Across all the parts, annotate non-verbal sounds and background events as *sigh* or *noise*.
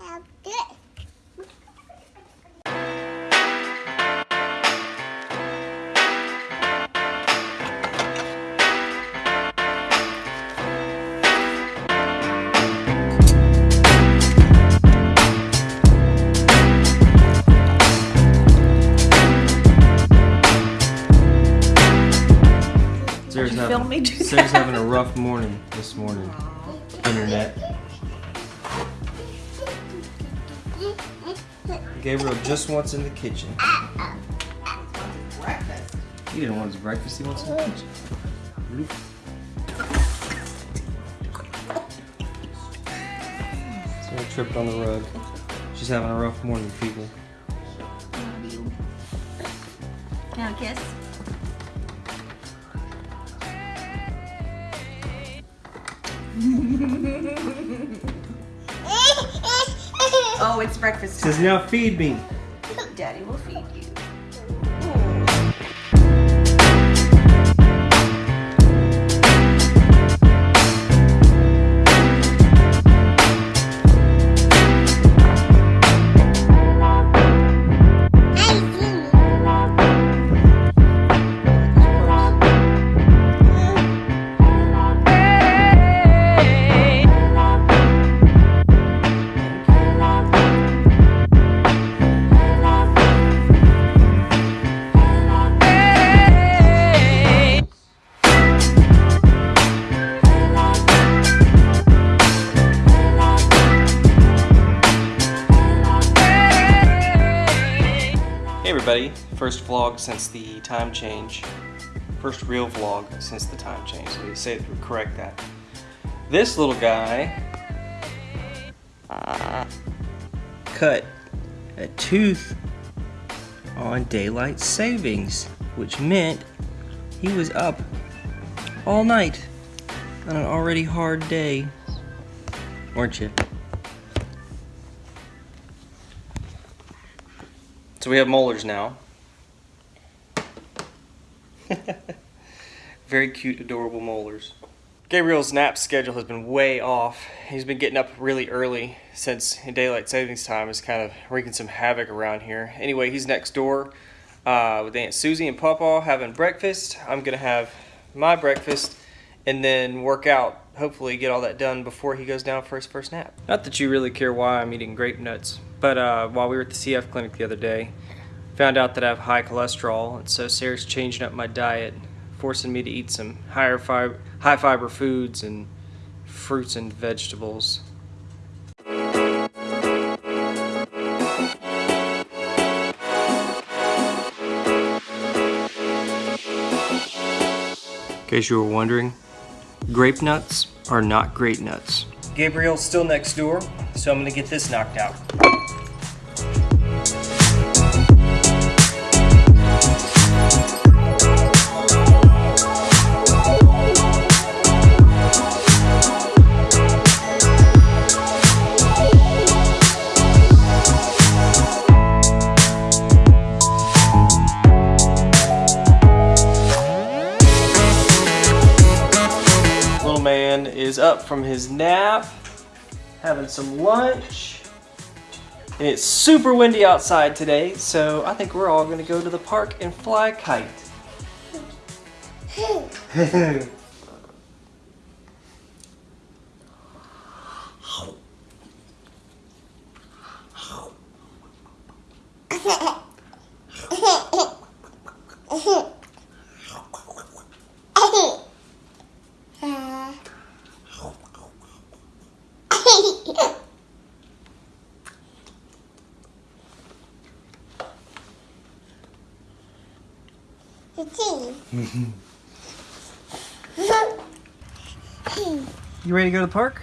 Having, me do Sarah's that? having a *laughs* rough morning this morning. Internet. Gabriel just wants in the kitchen. Breakfast. He didn't want his breakfast, he wants in the kitchen. Sarah tripped on the rug. She's having a rough morning, people. Now kiss. *laughs* Oh, it's breakfast time. Says time. now feed me. Daddy will feed you. Everybody, first vlog since the time change. First real vlog since the time change. So we say correct that. This little guy uh, cut a tooth on daylight savings, which meant he was up all night on an already hard day. Weren't you? So we have molars now. *laughs* Very cute, adorable molars. Gabriel's nap schedule has been way off. He's been getting up really early since daylight savings time is kind of wreaking some havoc around here. Anyway, he's next door uh, with Aunt Susie and Pawpaw having breakfast. I'm gonna have my breakfast and then work out. Hopefully, get all that done before he goes down for his first nap. Not that you really care why I'm eating grape nuts, but uh, while we were at the CF clinic the other day, found out that I have high cholesterol, and so Sarah's changing up my diet, forcing me to eat some higher fiber, high fiber foods and fruits and vegetables. In case you were wondering, grape nuts are not great nuts. Gabriel's still next door, so I'm gonna get this knocked out. Up from his nap, having some lunch. And it's super windy outside today, so I think we're all gonna go to the park and fly kite. *laughs* You ready to go to the park?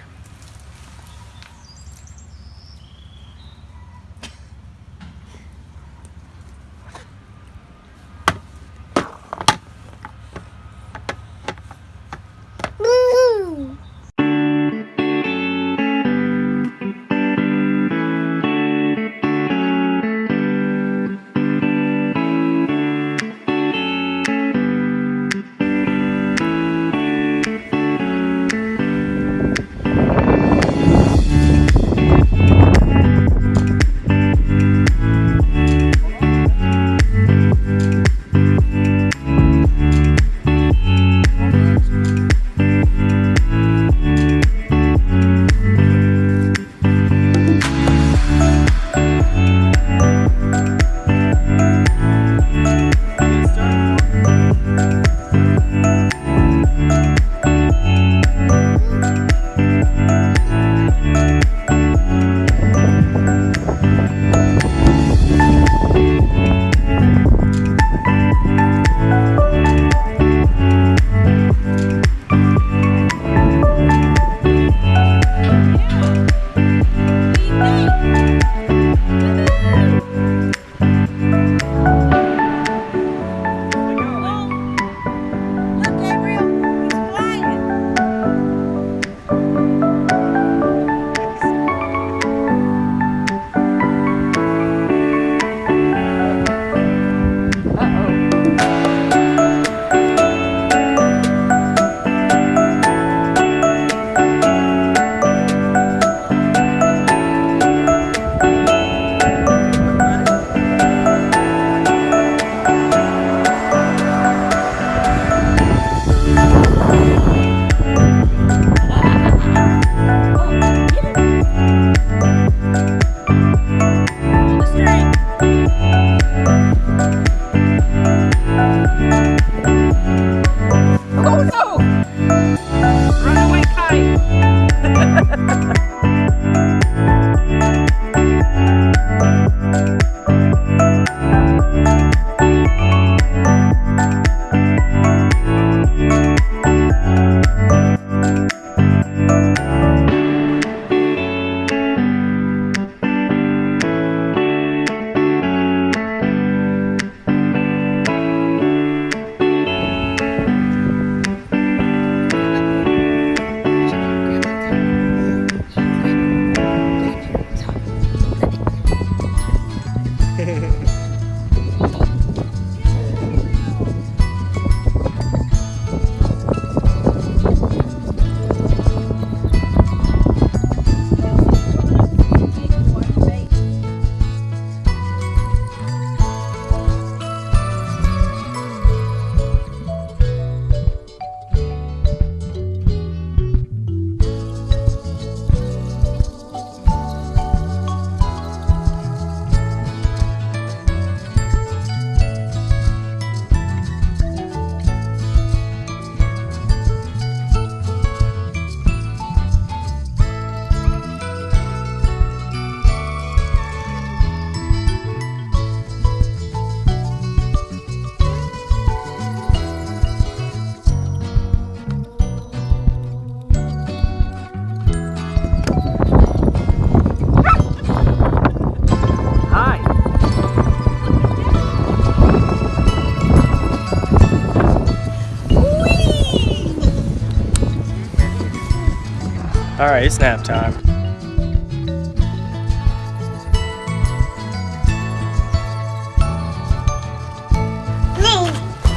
All right, it's nap time.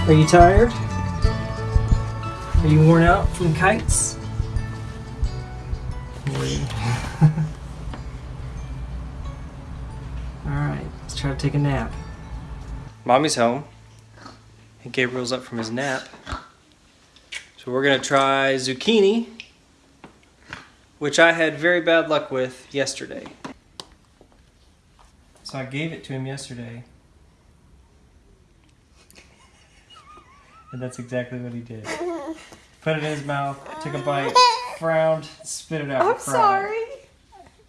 Are you tired? Are you worn out from kites? *laughs* Alright, let's try to take a nap. Mommy's home. And Gabriel's up from his nap. So we're gonna try zucchini, which I had very bad luck with yesterday. So I gave it to him yesterday. And that's exactly what he did. Put it in his mouth, took a bite, frowned, spit it out. I'm cried. sorry.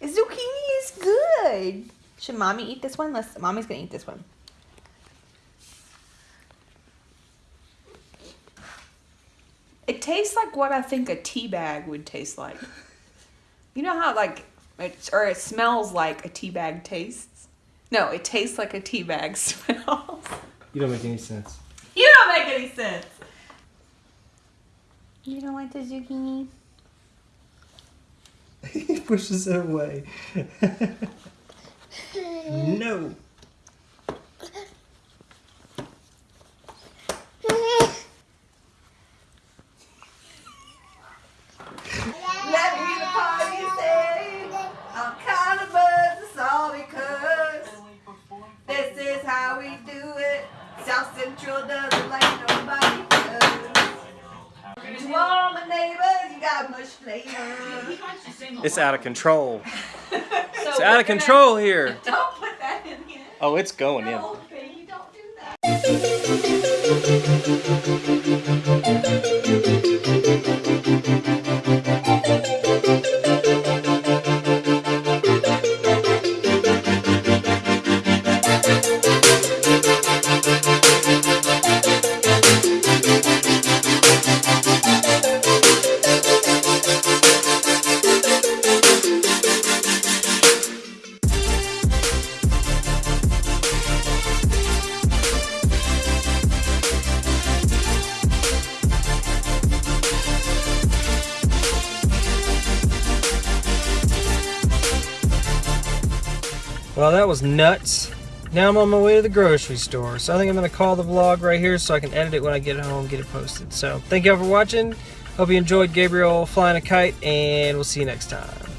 Zucchini is good. Should mommy eat this one? Let's. Mommy's gonna eat this one. It tastes like what I think a tea bag would taste like. You know how like it, or it smells like a tea bag tastes? No, it tastes like a tea bag *laughs* smells. You don't make any sense. You don't make any sense. You don't like the zucchini? *laughs* he pushes it away. *laughs* no. Let me the party say I'm kind of buzzed, it's all because this is how we do it. South Central doesn't like nobody does. To all my neighbors, you got much flavor. It's out of control. So *laughs* It's out of gonna- control here. Don't put that in here. Oh, it's going in. Baby, don't do that. *laughs* Well, that was nuts. Now I'm on my way to the grocery store. So I think I'm going to call the vlog right here so I can edit it when I get home, get it posted. So thank y'all for watching. Hope you enjoyed Gabriel flying a kite, and we'll see you next time.